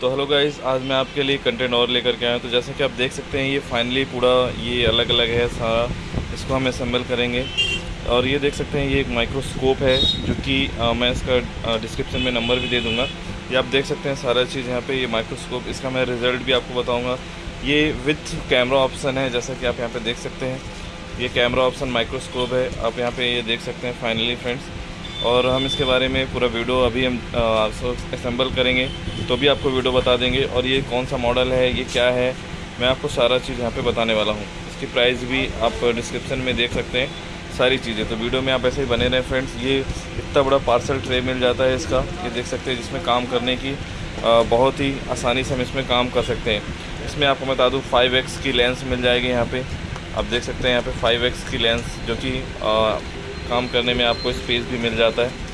तो hello guys आज मैं आपके लिए कंटेंट और लेकर के आया हूँ। तो जैसा कि आप देख सकते हैं, ये फाइनली पूरा ये अलग अलग है सारा इसको हम असम्बल करेंगे। और ये देख सकते हैं, ये एक माइक्रोस्कोप है, जो कि मैं इसका डिस्क्रिप्शन में नंबर भी दे दूँगा। ये आप देख सकते हैं सारा चीज़ यहाँ पे, ये माइक्रोस्कोप इसका मैं रिज़ल्ट भी आपको बताऊँगा। ये विथ कैमरा ऑप्शन है, जैसा कि आप यहाँ पर देख सकते हैं। ये कैमरा ऑप्शन माइक्रोस्कोप है, आप यहाँ पर ये देख सकते हैं फाइनली फ्रेंड्स और हम इसके बारे में पूरा वीडियो अभी हम असेंबल करेंगे तो भी आपको वीडियो बता देंगे, और ये कौन सा मॉडल है, ये क्या है, मैं आपको सारा चीज़ यहाँ पे बताने वाला हूँ। इसकी प्राइस भी आप डिस्क्रिप्शन में देख सकते हैं, सारी चीज़ें। तो वीडियो में आप ऐसे ही बने रहें फ्रेंड्स ये इतना बड़ा पार्सल ट्रे मिल जाता है इसका, ये देख सकते हैं, जिसमें काम करने की बहुत ही आसानी से हम इसमें काम कर सकते हैं। इसमें आपको बता दूँ फाइव की लेंस मिल जाएगी यहाँ पर आप देख सकते हैं यहाँ पे 5x की लेंस जो कि काम करने में आपको स्पेस भी मिल जाता है।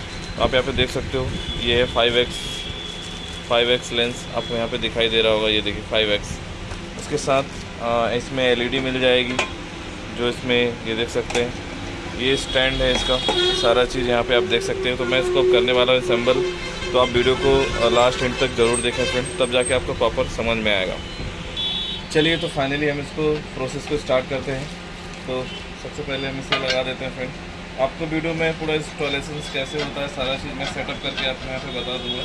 आप यहाँ पे देख सकते हो ये है 5x 5x लेंस आपको यहाँ पे दिखाई दे रहा होगा ये देखिए फाइव एक्स उसके साथ आ, इसमें एलईडी मिल जाएगी जो इसमें ये देख सकते हैं। ये स्टैंड है इसका सारा चीज़ यहाँ पे आप देख सकते हैं। तो मैं इसको करने वाला हूँ असेंबल तो आप वीडियो को लास्ट एंड तक ज़रूर देखें फ्रेंड तब जाके आपको प्रॉपर समझ में आएगा। चलिए तो फाइनली हम इसको प्रोसेस को स्टार्ट करते हैं। तो सबसे पहले हम इसे लगा देते हैं फ्रेंड आपको वीडियो में पूरा इंस्टॉलेशन कैसे होता है, सारा चीज़ मैं सेटअप करके आपको यहाँ पे बता दूँगा।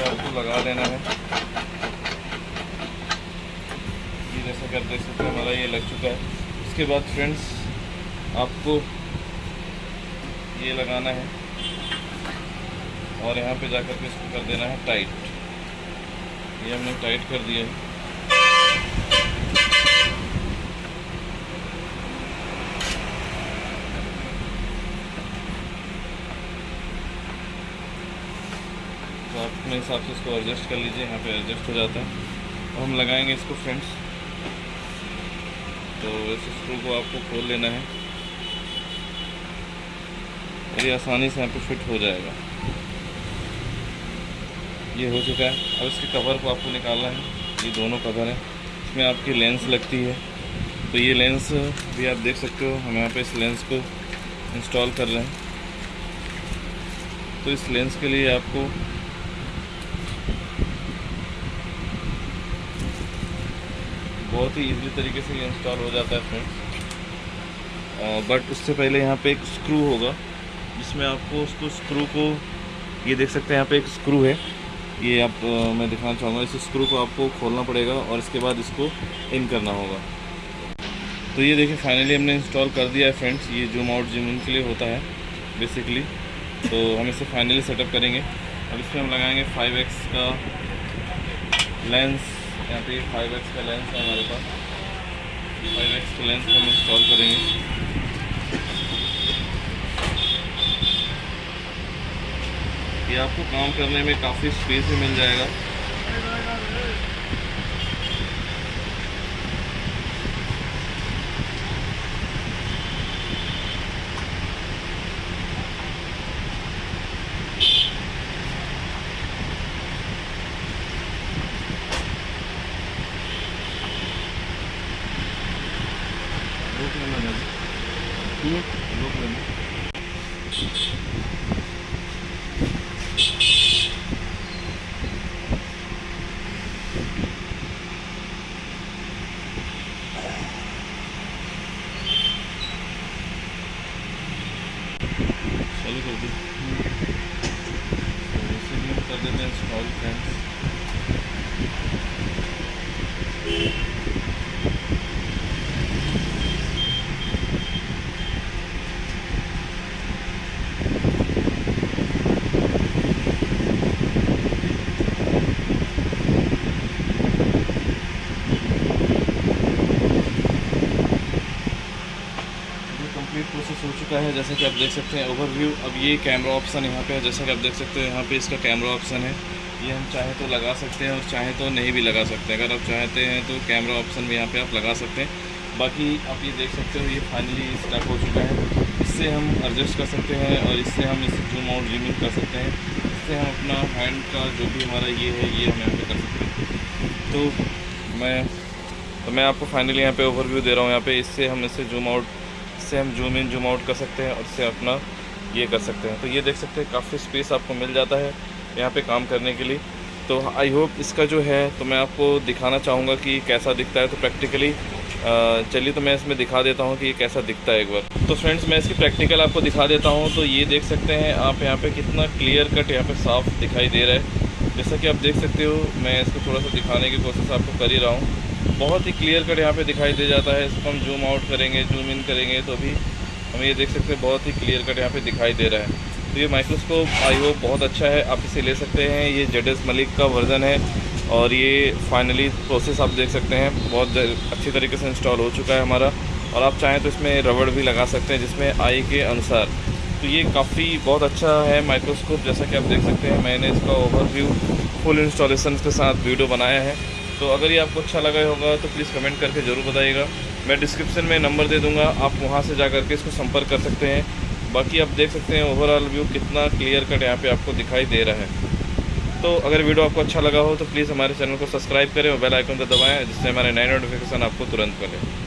आपको लगा देना है। ये जैसा कर देख सकते हैं, हमारा ये लग चुका है। उसके बाद फ्रेंड्स आपको ये लगाना है। और यहाँ पे जाकर के इसको कर देना है टाइट ये हमने टाइट कर दिया है। तो आप अपने हिसाब से इसको एडजस्ट कर लीजिए, यहाँ पे एडजस्ट हो जाता है। और हम लगाएँगे इसको फ्रेंड्स तो इस स्क्रू को आपको खोल लेना है। ये आसानी से यहाँ पे फिट हो जाएगा। ये हो चुका है। अब इसके कवर को आपको निकालना है। ये दोनों कवर हैं। इसमें आपकी लेंस लगती है। तो ये लेंस भी आप देख सकते हो। हम यहाँ पे इस लेंस को इंस्टॉल कर रहे हैं। तो इस लेंस के लिए आपको बहुत ही इजीली तरीके से ये इंस्टॉल हो जाता है फ्रेंड्स बट उससे पहले यहाँ पे एक स्क्रू होगा। जिसमें आपको उसको स्क्रू को, ये देख सकते हैं यहाँ पे एक स्क्रू है। ये आप मैं दिखाना चाहूँगा, इस स्क्रू को आपको खोलना पड़ेगा और इसके बाद इसको इन करना होगा। तो ये देखिए फाइनली हमने इंस्टॉल कर दिया है फ्रेंड्स ये जूम आउट जूम इन के लिए होता है बेसिकली तो हम इसे फाइनली सेटअप करेंगे। अब इसमें हम लगाएँगे 5x का लेंस यहाँ पे 5x का लेंस है हमारे पास। 5x का लेंस हम इंस्टॉल करेंगे। ये आपको काम करने में काफ़ी स्पेस भी मिल जाएगा लोक लेना लोक लेना all friends. प्रोसेस हो चुका है? जैसा कि आप देख सकते हैं ओवरव्यू अब ये कैमरा ऑप्शन यहाँ पे है, जैसा कि आप देख सकते हैं, यहाँ पे इसका कैमरा ऑप्शन है. ये हम चाहें तो लगा सकते हैं और चाहें तो नहीं भी लगा सकते अगर आप चाहते हैं तो कैमरा ऑप्शन भी यहाँ पे आप लगा सकते हैं. बाकी आप ये देख सकते हो, ये फाइनली स्टार्ट हो चुका है. इससे हम एडजस्ट कर सकते हैं और इससे हम इसे जूम आउट जूम कर सकते हैं. इससे हम अपना हैंड का जो भी हमारा ये है, ये हम यहाँ पर कर सकते हैं. तो मैं तो मैं आपको फाइनली यहाँ पे ओवरव्यू दे रहा हूँ. यहाँ पे इससे हम इसे जूम आउट से हम जूम इन जूम आउट कर सकते हैं और इससे अपना ये कर सकते हैं। तो ये देख सकते हैं, काफ़ी स्पेस आपको मिल जाता है यहाँ पे काम करने के लिए। तो आई होप इसका जो है तो मैं आपको दिखाना चाहूँगा कि कैसा दिखता है। तो प्रैक्टिकली चलिए तो मैं इसमें दिखा देता हूँ कि ये कैसा दिखता है एक बार। तो फ्रेंड्स मैं इसकी प्रैक्टिकल आपको दिखा देता हूँ। तो ये देख सकते हैं आप यहाँ पे कितना क्लियर कट यहाँ पे साफ़ दिखाई दे रहा है। जैसा कि आप देख सकते हो, मैं इसको थोड़ा सा दिखाने की कोशिश आपको कर ही रहा हूँ। बहुत ही क्लियर कट यहाँ पे दिखाई दे जाता है। इसको हम जूम आउट करेंगे जूम इन करेंगे तो भी हम ये देख सकते हैं, बहुत ही क्लियर कट यहाँ पे दिखाई दे रहा है। तो ये माइक्रोस्कोप आई होप बहुत अच्छा है। आप इसे ले सकते हैं। ये जेडएस मलिक का वर्ज़न है और ये फाइनली प्रोसेस आप देख सकते हैं। बहुत अच्छी तरीके से इंस्टॉल हो चुका है हमारा। और आप चाहें तो इसमें रबड़ भी लगा सकते हैं, जिसमें आई के अनुसार। तो ये काफ़ी बहुत अच्छा है माइक्रोस्कोप जैसा कि आप देख सकते हैं, मैंने इसका ओवरव्यू फुल इंस्टॉलेशन के साथ वीडियो बनाया है। तो अगर ये आपको अच्छा लगा होगा तो प्लीज़ कमेंट करके ज़रूर बताइएगा। मैं डिस्क्रिप्शन में नंबर दे दूँगा, आप वहाँ से जा करके इसको संपर्क कर सकते हैं। बाकी आप देख सकते हैं ओवरऑल व्यू कितना क्लियर कट यहाँ पे आपको दिखाई दे रहा है। तो अगर वीडियो आपको अच्छा लगा हो तो प्लीज़ हमारे चैनल को सब्सक्राइब करें और बेल आइकन को दबाएँ, जिससे हमारे नए नोटिफिकेशन आपको तुरंत मिले।